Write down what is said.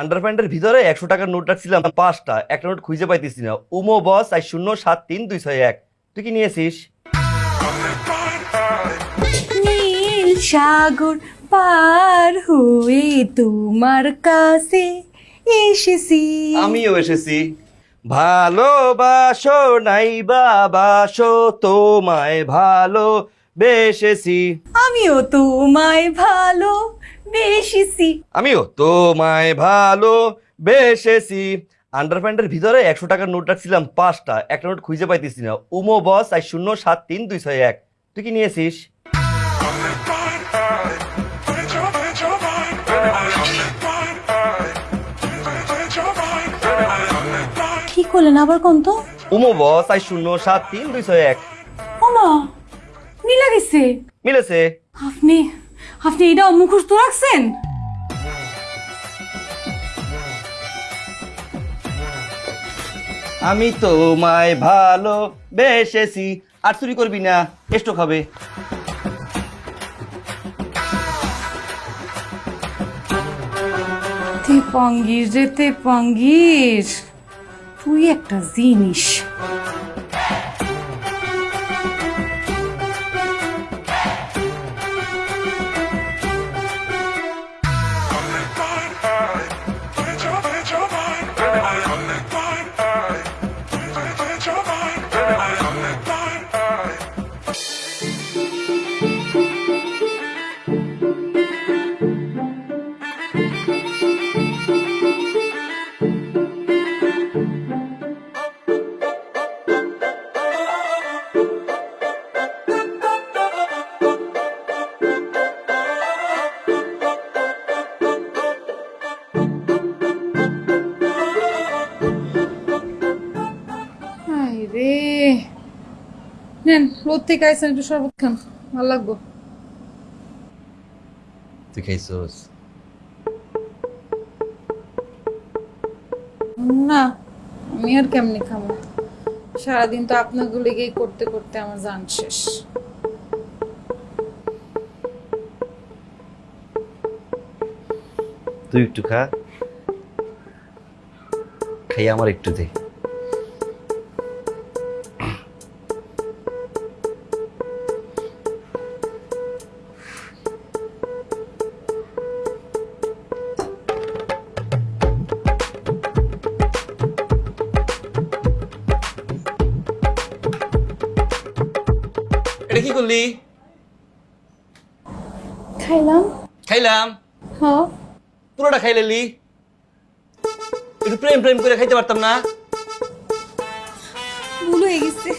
Under প্যান্টের ভিতরে একশো টাকার নোট রাখছিলাম পাঁচটা। একটা নোট খুঁজে পাইতেছি না। উমো বস আর শূন্য সাত তিন দুই ছয় এক। তুই কি নিয়েছিস? নীল সাগর পার হয়ে তোমার কাছে এসেছি। আমিও এসেছি। ভালোবাসো নাই বাবাসো তোমায় ভালো বেসেছি আমিও তোমায় ভালো বেসেছি আমিও তোমায় ভালো বেসেছি আন্ডার প্যান্টের ভিতরে একশো টাকার নোট রাখছিলাম পাঁচটা। একটা নোট খুঁজে পাইতেছি না। উমো বস আর শূন্য সাত তিন দুই ছয় এক। তুই কি নিয়েছিস? কি করলেন আবার কোন তো? উমো বস আর শূন্য সাত তিন দুই ছয় এক। ওমা মিলা গেছে। মিলেছে। আপনি আপনি এটাও মুখস্থ রাখছেন? আমি তোমায় ভালো বেসেছি আর চুরি করবি না এসটো খাবে তে পাঙ্গির রে তে পাঙ্গির তুই একটা জিনিস। রে নেন রোদ থেকে আইসেন একটু শরবত খান ভালো লাগবো। তুই খাইছোস? না আমি আর কেমনি খাব? সারাদিন তো আপনাকে লেগেই করতে করতে আমার জান শেষ। তুই একটু খা। খাই আমার একটু দে। এটা কি করলি খাইলাম খাইলাম হ্যাঁ পুরোটা খাইলেলি একটু প্রেম প্রেম করে খাইতে পারতাম না। ভুল হয়ে গেছে।